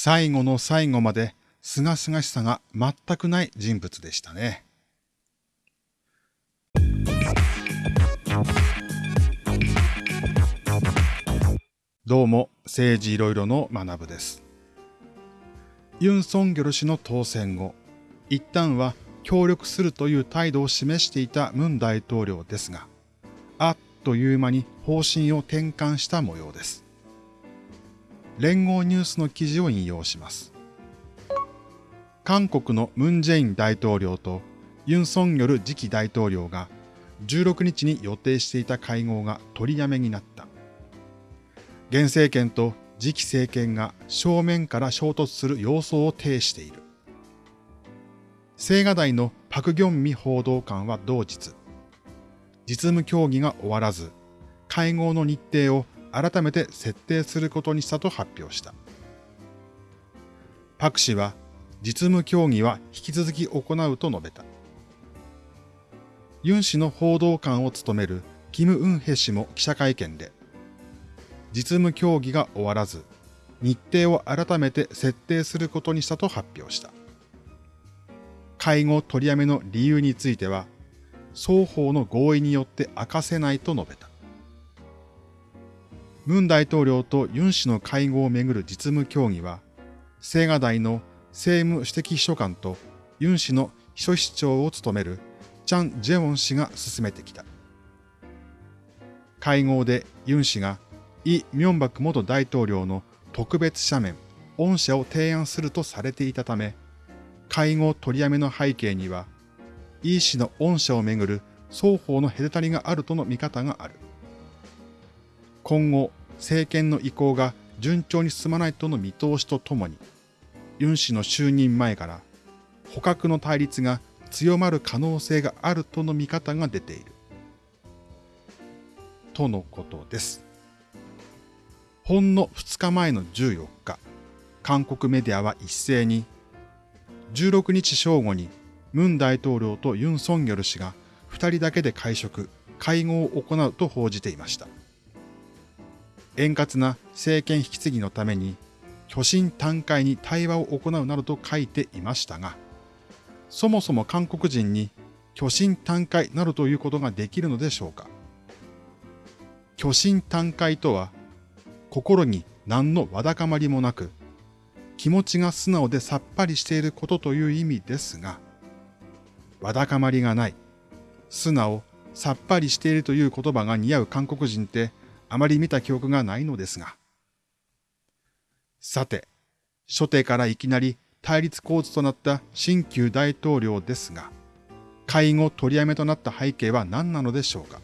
最後の最後まで清々しさが全くない人物でしたね。どうも、政治いろいろの学部です。ユン・ソンギョル氏の当選後、一旦は協力するという態度を示していたムン大統領ですが、あっという間に方針を転換した模様です。連合ニュースの記事を引用します。韓国のムン・ジェイン大統領とユン・ソンギョル次期大統領が16日に予定していた会合が取りやめになった。現政権と次期政権が正面から衝突する様相を呈している。青瓦台のパク・ギョンミ報道官は同日、実務協議が終わらず、会合の日程を改めて設定することにしたと発表した。パク氏は、実務協議は引き続き行うと述べた。ユン氏の報道官を務めるキム・ウンヘ氏も記者会見で、実務協議が終わらず、日程を改めて設定することにしたと発表した。会合取りやめの理由については、双方の合意によって明かせないと述べた。ムン大統領とユン氏の会合をめぐる実務協議は、青瓦台の政務主席秘書官とユン氏の秘書室長を務めるチャン・ジェウォン氏が進めてきた。会合でユン氏がイ・ミョンバク元大統領の特別斜面、恩赦を提案するとされていたため、会合取りやめの背景には、イ氏の恩赦をめぐる双方の隔たりがあるとの見方がある。今後、政権の意向が順調に進まないとの見通しとともに、ユン氏の就任前から捕獲の対立が強まる可能性があるとの見方が出ている。とのことです。ほんの2日前の14日、韓国メディアは一斉に、16日正午にムン大統領とユン・ソンギョル氏が2人だけで会食、会合を行うと報じていました。円滑な政権引き継ぎのために、巨神短会に対話を行うなどと書いていましたが、そもそも韓国人に巨神短会などということができるのでしょうか。巨神短会とは、心に何のわだかまりもなく、気持ちが素直でさっぱりしていることという意味ですが、わだかまりがない、素直、さっぱりしているという言葉が似合う韓国人ってあまり見た記憶がないのですが。さて、初手からいきなり対立構図となった新旧大統領ですが、会合取りやめとなった背景は何なのでしょうか。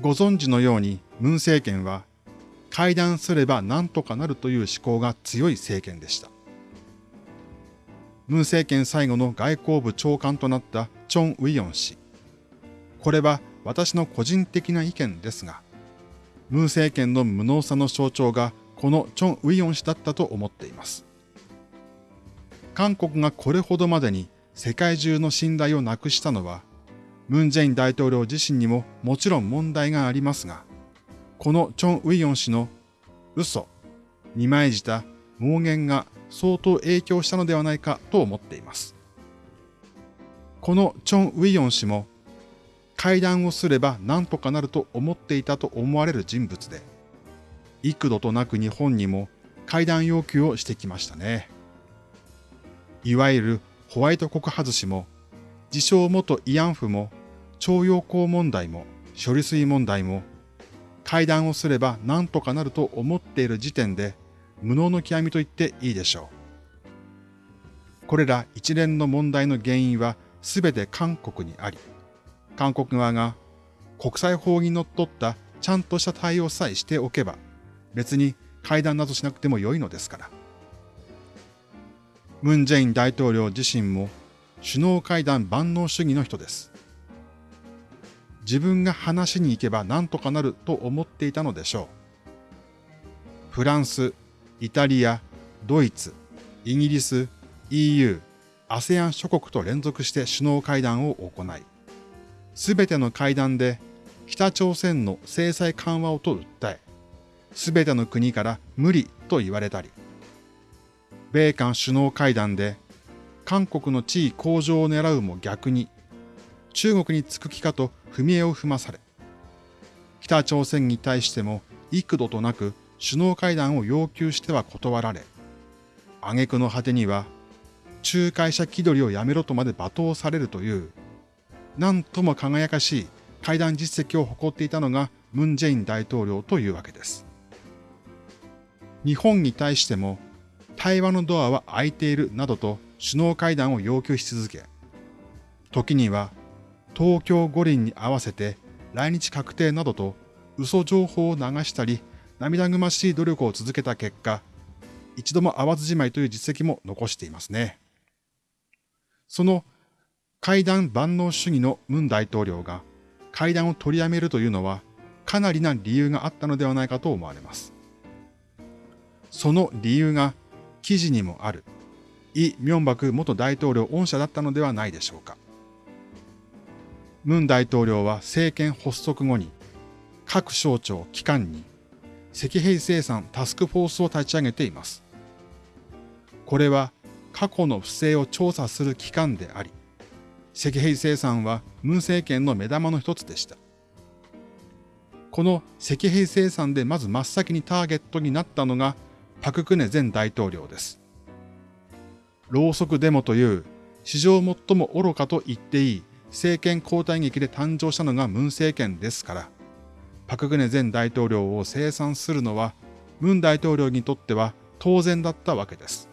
ご存知のようにムン政権は会談すれば何とかなるという思考が強い政権でした。ムン政権最後の外交部長官となったチョン・ウィヨン氏。これは私の個人的な意見ですが、ムン政権の無能さの象徴がこのチョン・ウィヨン氏だったと思っています。韓国がこれほどまでに世界中の信頼をなくしたのは、ムン・ジェイン大統領自身にももちろん問題がありますが、このチョン・ウィヨン氏の嘘、二枚舌、妄言が相当影響したのではないかと思っています。このチョン・ウィヨン氏も会談をすれば何とかなると思っていたと思われる人物で、幾度となく日本にも会談要求をしてきましたね。いわゆるホワイト国外しも、自称元慰安婦も、徴用工問題も、処理水問題も、会談をすれば何とかなると思っている時点で、無能の極みと言っていいでしょう。これら一連の問題の原因は全て韓国にあり、韓国側が国際法にのっったちゃんとした対応さえしておけば、別に会談などしなくても良いのですから。ムン・ジェイン大統領自身も首脳会談万能主義の人です。自分が話しに行けば何とかなると思っていたのでしょう。フランス、イタリア、ドイツ、イギリス、EU、ASEAN 諸国と連続して首脳会談を行い、すべての会談で北朝鮮の制裁緩和をと訴え、すべての国から無理と言われたり、米韓首脳会談で韓国の地位向上を狙うも逆に中国につく気かと踏み絵を踏まされ、北朝鮮に対しても幾度となく首脳会談を要求しては断られ、挙句の果てには仲介者気取りをやめろとまで罵倒されるという、なんとも輝かしい会談実績を誇っていたのがムン・ジェイン大統領というわけです。日本に対しても対話のドアは開いているなどと首脳会談を要求し続け、時には東京五輪に合わせて来日確定などと嘘情報を流したり涙ぐましい努力を続けた結果、一度も会わずじまいという実績も残していますね。その会談万能主義のムン大統領が会談を取りやめるというのはかなりな理由があったのではないかと思われます。その理由が記事にもあるイ・ミョンバク元大統領恩赦だったのではないでしょうか。ムン大統領は政権発足後に各省庁、機関に赤兵生産タスクフォースを立ち上げています。これは過去の不正を調査する機関であり、赤兵生産はムン政権の目玉の一つでした。この赤兵生産でまず真っ先にターゲットになったのがパククネ前大統領です。ろうそくデモという史上最も愚かと言っていい政権交代劇で誕生したのがムン政権ですから、パクグネ前大統領を清算するのはムン大統領にとっては当然だったわけです。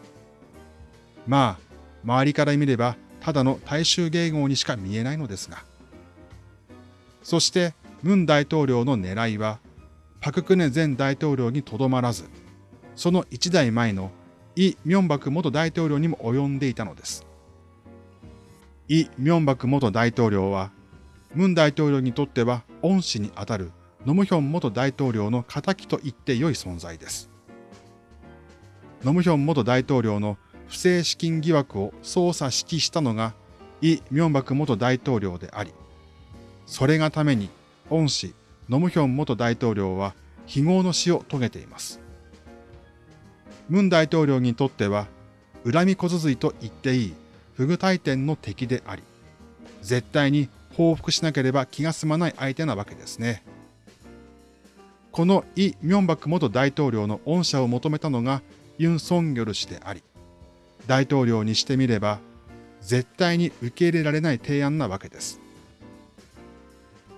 まあ、周りから見ればただの大衆迎合にしか見えないのですが。そして、ムン大統領の狙いは、パククネ前大統領にとどまらず、その一代前のイ・ミョンバク元大統領にも及んでいたのです。イ・ミョンバク元大統領は、ムン大統領にとっては恩師にあたるノムヒョン元大統領の仇と言って良い存在です。ノムヒョン元大統領の不正資金疑惑を捜査指揮したのがイ・ミョンバク元大統領であり、それがために恩師ノムヒョン元大統領は非業の死を遂げています。ムン大統領にとっては恨み小続いと言っていい不具大天の敵であり、絶対に報復しなければ気が済まない相手なわけですね。このイ・ミョンバク元大統領の恩赦を求めたのがユン・ソンギョル氏であり、大統領にしてみれば絶対に受け入れられない提案なわけです。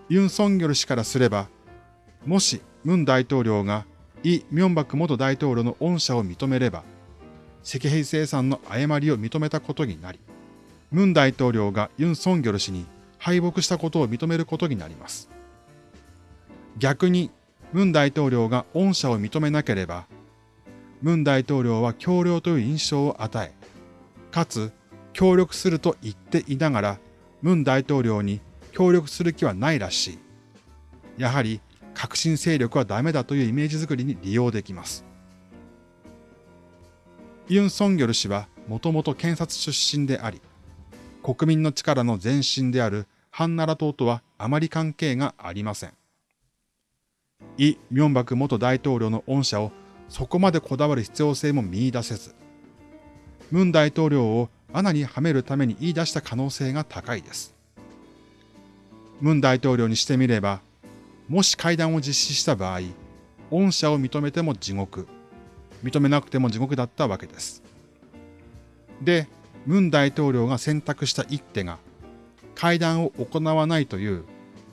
ユン・ソンギョル氏からすれば、もしムン大統領がイ・ミョンバク元大統領の恩赦を認めれば、赤兵生産の誤りを認めたことになり、ムン大統領がユン・ソンギョル氏に敗北したことを認めることになります。逆に、ムン大統領が恩赦を認めなければ、ムン大統領は強領という印象を与え、かつ協力すると言っていながら、ムン大統領に協力する気はないらしい。やはり革新勢力はダメだというイメージづくりに利用できます。ユン・ソンギョル氏はもともと検察出身であり、国民の力の前身であるハンナラ党とはあまり関係がありません。イ・ミョンバク元大統領の恩赦をそこまでこだわる必要性も見出せず、ムン大統領を穴にはめるために言い出した可能性が高いです。ムン大統領にしてみれば、もし会談を実施した場合、恩赦を認めても地獄、認めなくても地獄だったわけです。で、ムン大統領が選択した一手が、会談を行わないという、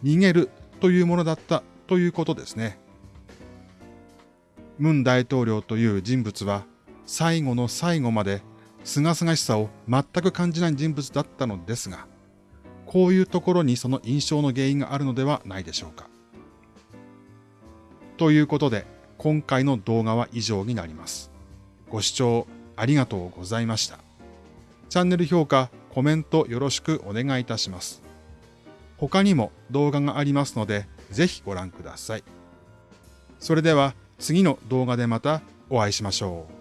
逃げるというものだったということですね。ムン大統領という人物は、最後の最後まで、清々しさを全く感じない人物だったのですが、こういうところにその印象の原因があるのではないでしょうか。ということで、今回の動画は以上になります。ご視聴ありがとうございました。チャンネル評価、コメントよろしくお願いいたします。他にも動画がありますので、ぜひご覧ください。それでは次の動画でまたお会いしましょう。